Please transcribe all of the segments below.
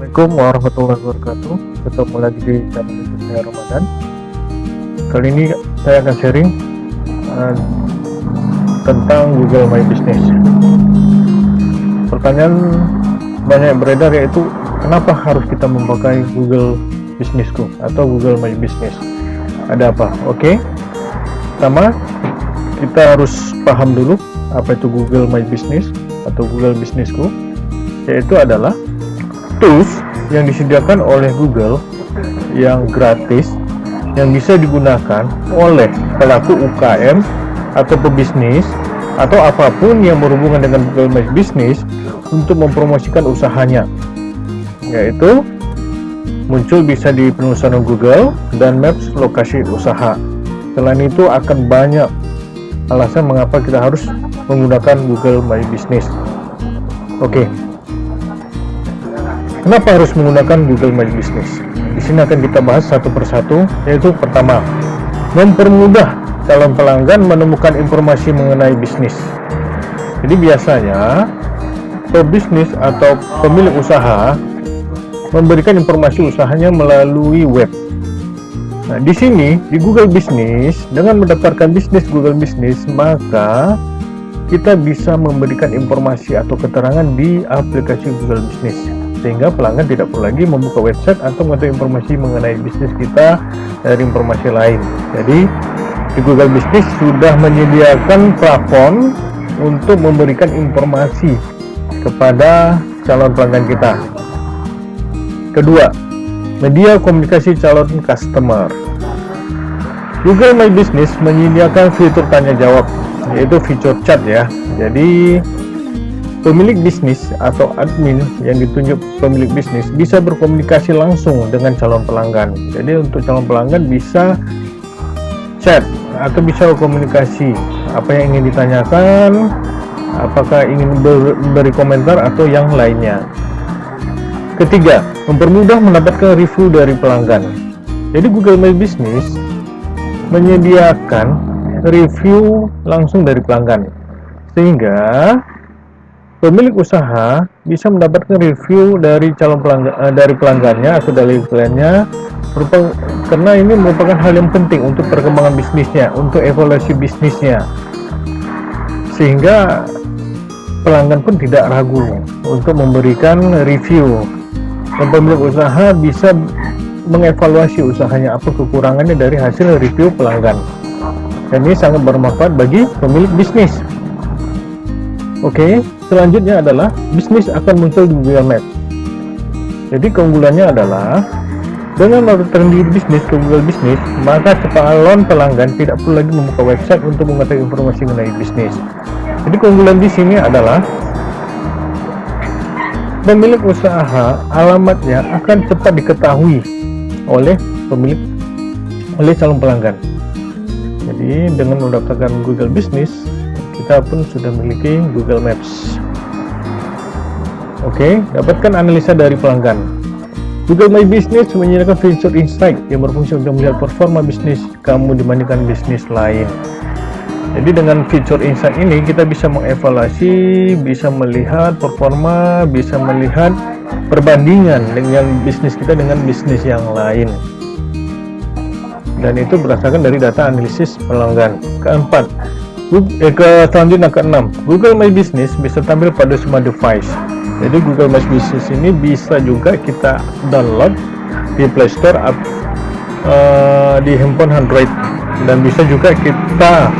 Assalamualaikum warahmatullahi wabarakatuh Ketemu lagi di channel youtube saya Ramadan Kali ini saya akan sharing uh, Tentang Google My Business Pertanyaan banyak beredar yaitu Kenapa harus kita memakai Google Businessku Atau Google My Business Ada apa? Oke okay. Pertama Kita harus paham dulu Apa itu Google My Business Atau Google Businessku Yaitu adalah tools yang disediakan oleh Google yang gratis yang bisa digunakan oleh pelaku UKM atau pebisnis atau apa pun yang berhubungan dengan Google My Business untuk mempromosikan usahanya yaitu muncul bisa di penelusuran Google dan Maps lokasi usaha selain itu akan banyak alasan mengapa kita harus menggunakan Google My Business oke. Kenapa harus menggunakan Google My Business? Di sini akan kita bahas satu persatu, yaitu pertama, mempermudah calon pelanggan menemukan informasi mengenai bisnis. Jadi biasanya pebisnis atau pemilik usaha memberikan informasi usahanya melalui web. Nah, di sini di Google Business dengan mendaftarkan bisnis Google Business, maka kita bisa memberikan informasi atau keterangan di aplikasi Google Business sehingga pelanggan tidak perlu lagi membuka website atau mengetahui informasi mengenai bisnis kita dari informasi lain. Jadi di Google Business sudah menyediakan platform untuk memberikan informasi kepada calon pelanggan kita. Kedua media komunikasi calon customer. Google My Business menyediakan fitur tanya jawab yaitu fitur chat ya. Jadi Pemilik bisnis atau admin yang ditunjuk pemilik bisnis bisa berkomunikasi langsung dengan calon pelanggan. Jadi untuk calon pelanggan bisa chat atau bisa berkomunikasi apa yang ingin ditanyakan, apakah ingin beri komentar atau yang lainnya. Ketiga, mempermudah mendapatkan review dari pelanggan. Jadi Google My Business menyediakan review langsung dari pelanggan. Sehingga pemilik usaha bisa mendapatkan review dari calon pelanggan uh, dari pelanggannya atau dari kliennya karena ini merupakan hal yang penting untuk perkembangan bisnisnya untuk evaluasi bisnisnya. Sehingga pelanggan pun tidak ragu untuk memberikan review. Dan pemilik usaha bisa mengevaluasi usahanya apa kekurangannya dari hasil review pelanggan. Dan ini sangat bermanfaat bagi pemilik bisnis. Oke okay selanjutnya adalah bisnis akan muncul di Google Maps. Jadi keunggulannya adalah dengan melakukan diri bisnis ke Google Bisnis maka calon pelanggan tidak perlu lagi membuka website untuk mengetahui informasi mengenai bisnis. Jadi keunggulan di sini adalah pemilik usaha alamatnya akan cepat diketahui oleh pemilik oleh calon pelanggan. Jadi dengan mendaftarkan Google Business kita pun sudah memiliki Google Maps. Oke, dapatkan analisa dari pelanggan. Google My Business menyediakan fitur insight yang berfungsi untuk melihat performa bisnis kamu dibandingkan bisnis lain. Jadi dengan fitur insight ini kita bisa mengevaluasi bisa melihat performa bisa melihat perbandingan dengan bisnis kita dengan bisnis yang lain. Dan itu berdasarkan dari data analisis pelanggan. Keempat eh, ke selanjutnya keenam Google My Business bisa tampil pada semua device. Jadi Google My Business ini bisa juga kita download di Play Store uh, di handphone Android. Dan bisa juga kita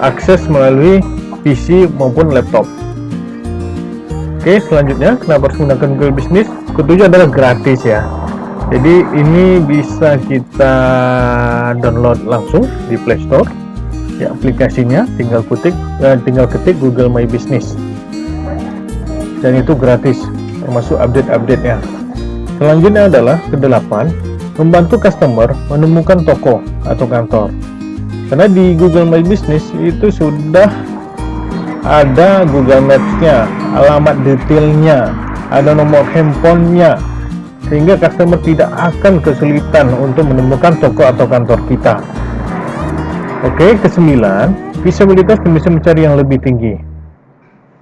akses melalui PC maupun laptop. Oke selanjutnya kenapa harus menggunakan Google Business? Ketujuh adalah gratis ya. Jadi ini bisa kita download langsung di Play Store ya aplikasinya tinggal ketik uh, tinggal ketik Google My Business. Dan itu gratis termasuk update-update ya selanjutnya adalah kedelapan membantu customer menemukan toko atau kantor. Karena di Google My Business itu sudah ada Google Maps-nya alamat detailnya ada nomor handphonenya sehingga customer tidak akan kesulitan untuk menemukan toko atau kantor kita Oke, kesembilan, visibilitas bisa mencari yang lebih tinggi.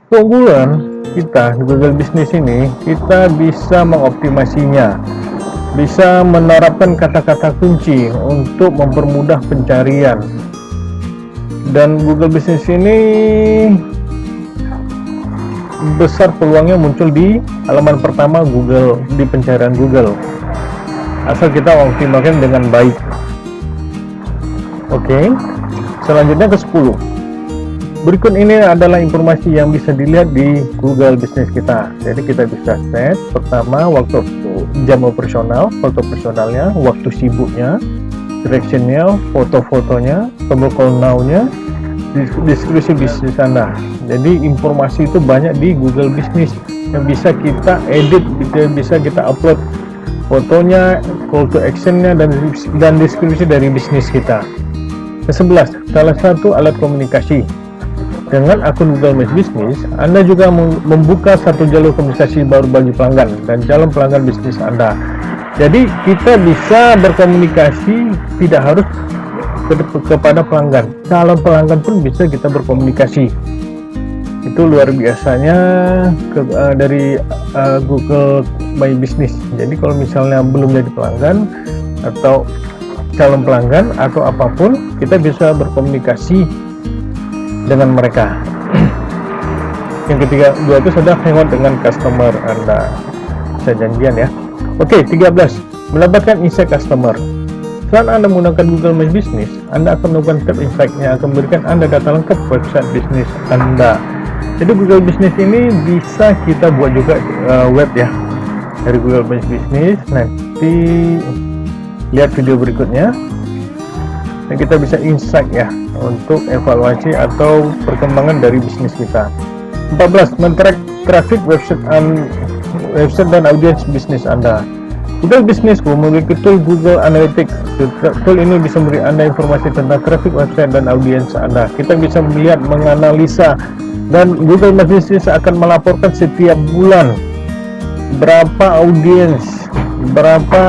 Keunggulan kita di Google Business ini kita bisa mengoptimasinya. Bisa menerapkan kata-kata kunci untuk mempermudah pencarian. Dan Google Business ini besar peluangnya muncul di halaman pertama Google di pencarian Google. Asal kita optimalkan dengan baik oke okay. selanjutnya ke 10 berikut ini adalah informasi yang bisa dilihat di Google Business kita. Jadi kita bisa set pertama waktu jam operasional waktu operasionalnya waktu sibuknya directionnya foto-fotonya tombol call now-nya deskripsi bisnis Anda. Jadi informasi itu banyak di Google Business yang bisa kita edit bisa kita upload fotonya call to actionnya dan dan deskripsi dari bisnis kita ke 11 salah satu alat komunikasi dengan akun Google My Business, Anda juga membuka satu jalur komunikasi baru bagi pelanggan dan calon pelanggan bisnis Anda. Jadi kita bisa berkomunikasi tidak harus ke kepada pelanggan. Calon pelanggan pun bisa kita berkomunikasi. Itu luar biasanya ke, uh, dari uh, Google My Business. Jadi kalau misalnya belum jadi pelanggan atau calon pelanggan atau apa pun, kita bisa berkomunikasi dengan mereka. Yang ketiga dua itu sudah hangout dengan customer anda. Bisa janjian ya. Oke 13 mendapatkan insight customer. Saat anda menggunakan Google My Business anda akan melakukan step insight yang akan memberikan anda data lengkap website bisnis anda. Jadi Google Business ini bisa kita buat juga uh, web ya dari Google My Business. Nanti lihat video berikutnya dan kita bisa insight ya untuk evaluasi atau perkembangan dari bisnis kita 14 men-track traffic website and website dan audiens bisnis Anda Google Businessku memiliki tool Google Analytics. Tool ini bisa memberi Anda informasi tentang traffic website dan audiens Anda. Kita bisa melihat, menganalisa, dan Google My Business akan melaporkan setiap bulan berapa audiens, berapa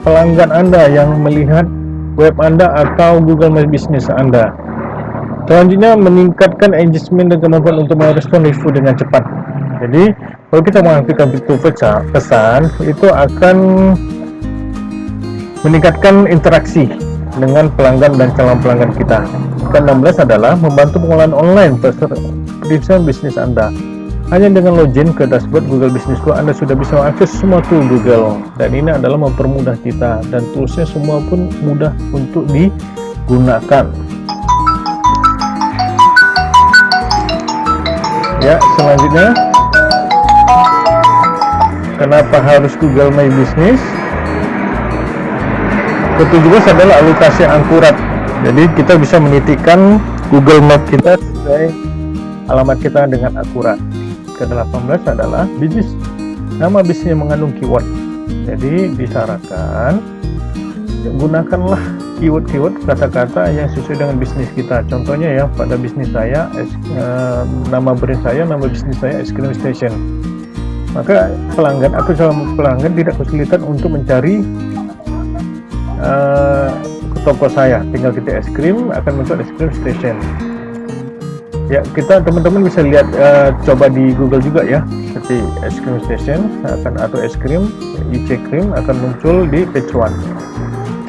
pelanggan Anda yang melihat web Anda atau Google My Business Anda. Selanjutnya meningkatkan engagement dan kemampuan untuk merespon review dengan cepat. Jadi kalau kita mengaktifkan fitur pesan itu akan meningkatkan interaksi dengan pelanggan dan calon pelanggan kita. Ke-16 adalah membantu pengolahan online pesan bisnis Anda. Hanya dengan login ke dashboard Google Business Anda sudah bisa mengakses semua tool Google. Dan ini adalah mempermudah kita. Dan toolsnya semua pun mudah untuk digunakan. Ya, selanjutnya. Kenapa harus Google My Business? Ketujuh adalah alokasi akurat. Jadi kita bisa menitikan Google Map kita sesuai alamat kita dengan akurat ke-18 adalah bisnis nama bisnis yang mengandung keyword. Jadi disarankan gunakanlah keyword-keyword kata-kata yang sesuai dengan bisnis kita. Contohnya ya pada bisnis saya es, eh, nama brand saya nama bisnis saya es cream station. Maka pelanggan atau calon pelanggan tidak kesulitan untuk mencari eh, toko saya. Tinggal ketik es krim akan muncul es krim station ya kita teman-teman bisa lihat uh, coba di Google juga ya. Seperti es krim station akan atau es krim IC krim akan muncul di page one.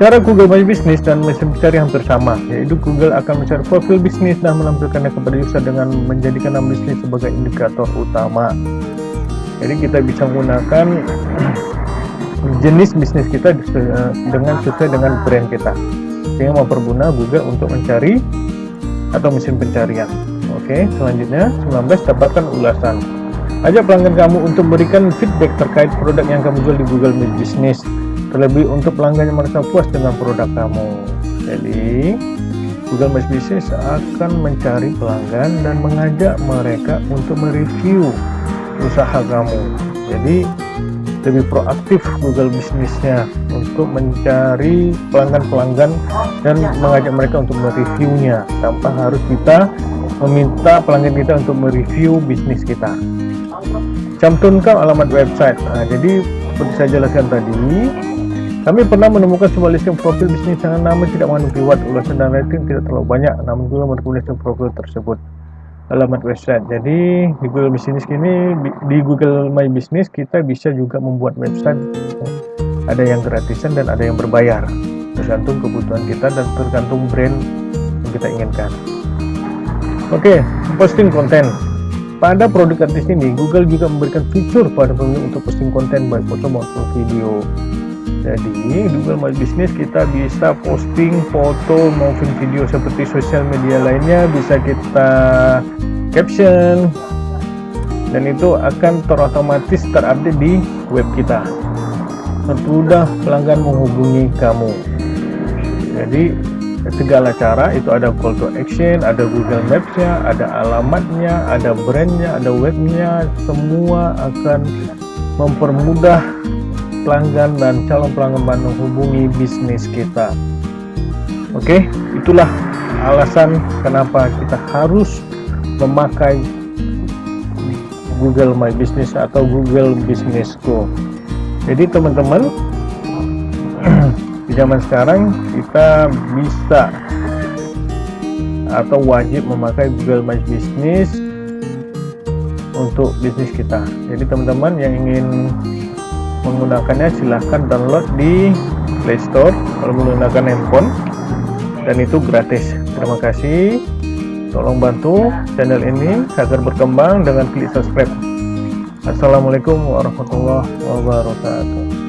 Cara Google My Business dan mesin pencari hampir sama yaitu Google akan mencari profil bisnis dan menampilkannya kepada user dengan menjadikan nama bisnis sebagai indikator utama. Jadi kita bisa menggunakan jenis bisnis kita eh, dengan sesuai dengan brand kita. Sehingga memperguna Google untuk mencari atau mesin pencarian Oke, selanjutnya 19 dapatkan ulasan. Ajak pelanggan kamu untuk memberikan feedback terkait produk yang kamu jual di Google My Business. Terlebih untuk pelanggan yang merasa puas dengan produk kamu. Jadi, Google My Business akan mencari pelanggan dan mengajak mereka untuk mereview usaha kamu. Jadi, lebih proaktif Google bisnisnya untuk mencari pelanggan-pelanggan dan mengajak mereka untuk mereviewnya tanpa harus kita meminta pelanggan kita untuk mereview bisnis kita. Cantumkan alamat website. Nah, jadi seperti saya jelaskan tadi kami pernah menemukan sebuah listing profil bisnis yang nama tidak mengandung keyword ulasan dan rating tidak terlalu banyak namun juga merekomendasikan profil tersebut. Alamat website. Jadi di Google Business ini di Google My Business kita bisa juga membuat website. Ada yang gratisan dan ada yang berbayar. Tergantung kebutuhan kita dan tergantung brand yang kita inginkan oke okay, posting konten. Pada produk artis ini Google juga memberikan fitur pada pengunjung untuk posting konten baik foto maupun video. Jadi di Google My Business kita bisa posting foto maupun video seperti sosial media lainnya bisa kita caption. Dan itu akan terotomatis terupdate di web kita. Sesudah pelanggan menghubungi kamu. Jadi segala cara itu ada call to action ada Google Maps nya ada alamatnya ada brandnya ada webnya semua akan mempermudah pelanggan dan calon pelanggan menghubungi bisnis kita. Oke itulah alasan kenapa kita harus memakai Google My Business atau Google Business Go. Jadi teman-teman di zaman sekarang kita bisa atau wajib memakai Google My Business untuk bisnis kita. Jadi teman-teman yang ingin menggunakannya silahkan download di Play Store kalau menggunakan handphone. Dan itu gratis. Terima kasih. Tolong bantu channel ini agar berkembang dengan klik subscribe. Assalamualaikum warahmatullahi wabarakatuh